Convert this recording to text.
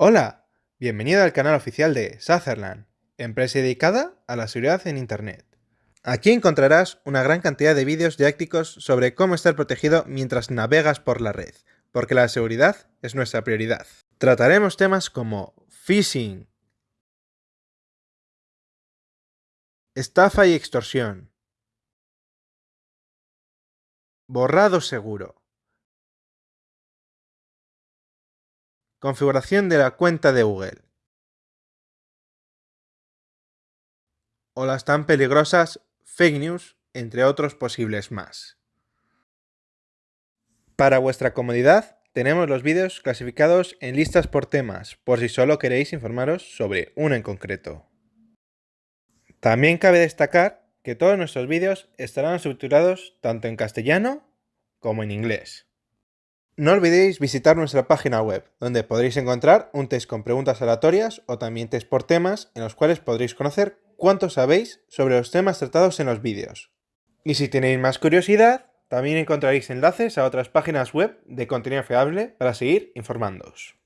Hola, bienvenido al canal oficial de Sutherland, empresa dedicada a la seguridad en Internet. Aquí encontrarás una gran cantidad de vídeos didácticos sobre cómo estar protegido mientras navegas por la red, porque la seguridad es nuestra prioridad. Trataremos temas como phishing, estafa y extorsión, borrado seguro, configuración de la cuenta de Google, o las tan peligrosas fake news, entre otros posibles más. Para vuestra comodidad, tenemos los vídeos clasificados en listas por temas, por si solo queréis informaros sobre uno en concreto. También cabe destacar que todos nuestros vídeos estarán subtitulados tanto en castellano como en inglés. No olvidéis visitar nuestra página web, donde podréis encontrar un test con preguntas aleatorias o también test por temas en los cuales podréis conocer cuánto sabéis sobre los temas tratados en los vídeos. Y si tenéis más curiosidad, también encontraréis enlaces a otras páginas web de contenido fiable para seguir informándoos.